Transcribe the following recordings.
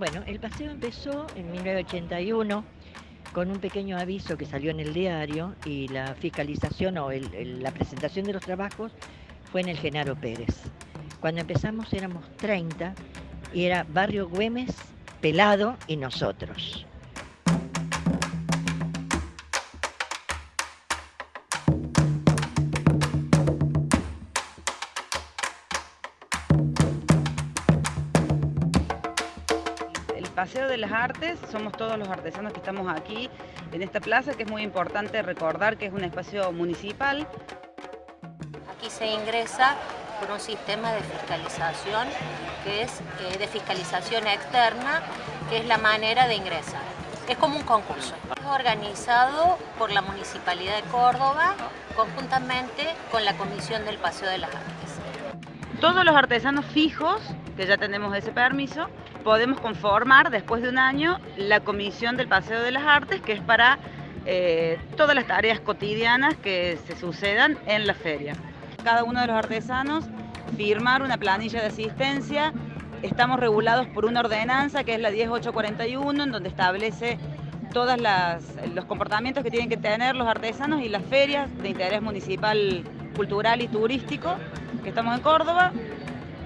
Bueno, el paseo empezó en 1981 con un pequeño aviso que salió en el diario y la fiscalización o la presentación de los trabajos fue en el Genaro Pérez. Cuando empezamos éramos 30 y era Barrio Güemes, Pelado y nosotros. Paseo de las Artes, somos todos los artesanos que estamos aquí en esta plaza, que es muy importante recordar que es un espacio municipal. Aquí se ingresa por un sistema de fiscalización, que es eh, de fiscalización externa, que es la manera de ingresar. Es como un concurso. Es organizado por la Municipalidad de Córdoba, conjuntamente con la Comisión del Paseo de las Artes. Todos los artesanos fijos, que ya tenemos ese permiso, podemos conformar después de un año la Comisión del Paseo de las Artes, que es para eh, todas las tareas cotidianas que se sucedan en la feria. Cada uno de los artesanos firmar una planilla de asistencia. Estamos regulados por una ordenanza que es la 10841, en donde establece todos los comportamientos que tienen que tener los artesanos y las ferias de interés municipal, cultural y turístico que estamos en Córdoba.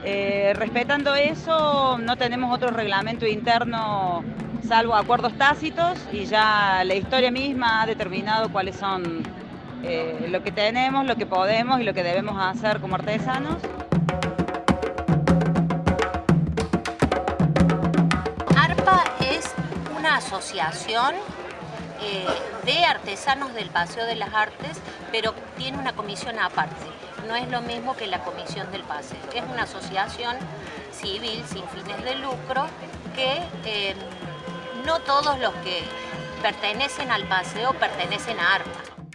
Eh, respetando eso, no tenemos otro reglamento interno salvo acuerdos tácitos y ya la historia misma ha determinado cuáles son eh, lo que tenemos, lo que podemos y lo que debemos hacer como artesanos. ARPA es una asociación eh, de artesanos del Paseo de las Artes, pero tiene una comisión aparte no es lo mismo que la Comisión del Paseo, que es una asociación civil sin fines de lucro que em, no todos los que pertenecen al paseo pertenecen a ARPA.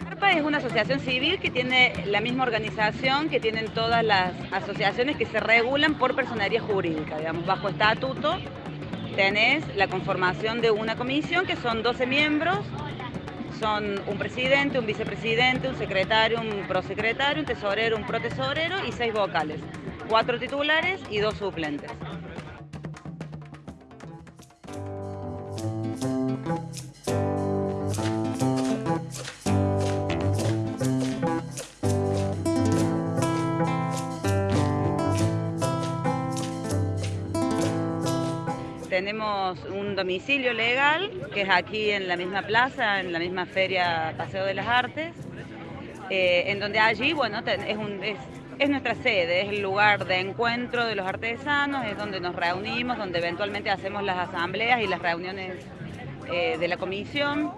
ARPA es una asociación civil que tiene la misma organización que tienen todas las asociaciones que se regulan por personería jurídica, digamos, bajo estatuto tenés la conformación de una comisión que son 12 miembros son un presidente, un vicepresidente, un secretario, un prosecretario, un tesorero, un protesorero y seis vocales, cuatro titulares y dos suplentes. tenemos un domicilio legal, que es aquí en la misma plaza, en la misma feria Paseo de las Artes, eh, en donde allí, bueno, es, nuestra sede, es el lugar de encuentro de los artesanos, es donde nos reunimos, donde eventualmente hacemos las asambleas y las reuniones eh, de la comisión.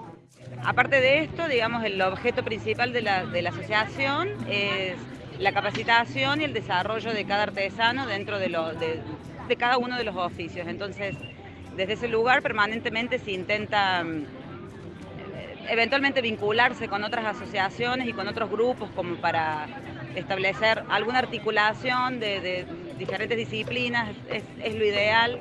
Aparte de esto, digamos, el objeto principal de la, asociación es la capacitación y el desarrollo de cada artesano dentro de, lo, de cada uno de los oficios. Entonces, desde ese lugar permanentemente se intenta mm, eventualmente vincularse con otras asociaciones y con otros grupos como para establecer alguna articulación de, diferentes disciplinas, es lo ideal.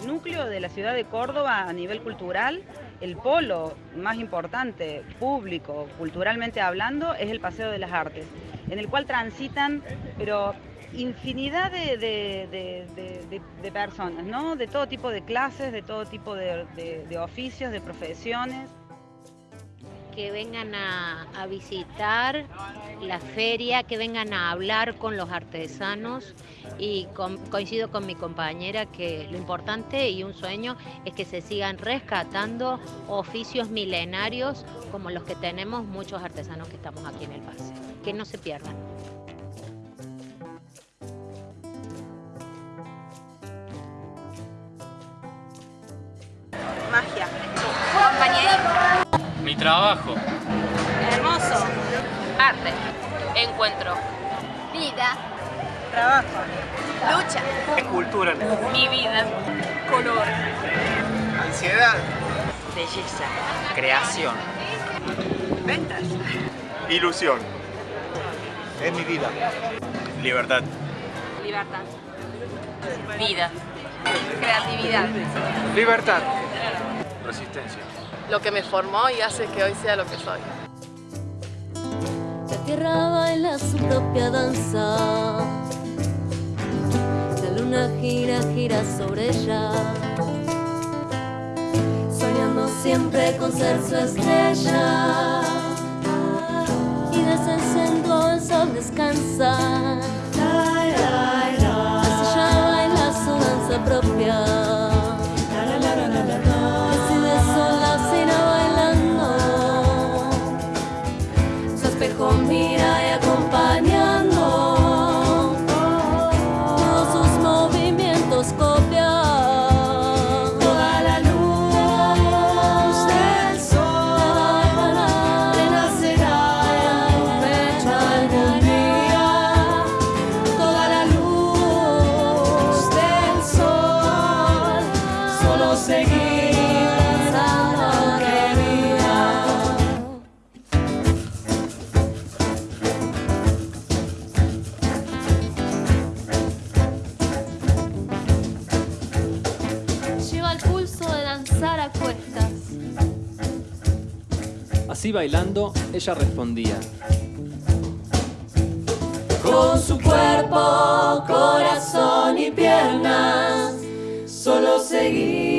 El núcleo de la ciudad de Córdoba a nivel cultural el polo más importante, público, culturalmente hablando, es el Paseo de las Artes, en el cual transitan, pero infinidad de, personas, ¿no? De todo tipo de clases, de todo tipo de oficios, de profesiones que vengan a, visitar la feria, que vengan a hablar con los artesanos y coincido con mi compañera que lo importante y un sueño es que se sigan rescatando oficios milenarios como los que tenemos muchos artesanos que estamos aquí en el pase, que no se pierdan. Mi trabajo. Hermoso. Arte. Encuentro. Vida. Trabajo. Lucha. Escultura. Mi vida. Color. Ansiedad. Belleza. Creación. Ventas. Ilusión. Es mi vida. Libertad. Libertad. Vida. Creatividad. Libertad. Resistencia lo que me formó y hace que hoy sea lo que soy. Se tierra baila su propia danza. La luna gira, gira sobre ella. Soñando siempre con ser su estrella. Y desde el centro el sol descansa. Espejo mira Así bailando, ella respondía. Con su cuerpo, corazón y piernas, solo que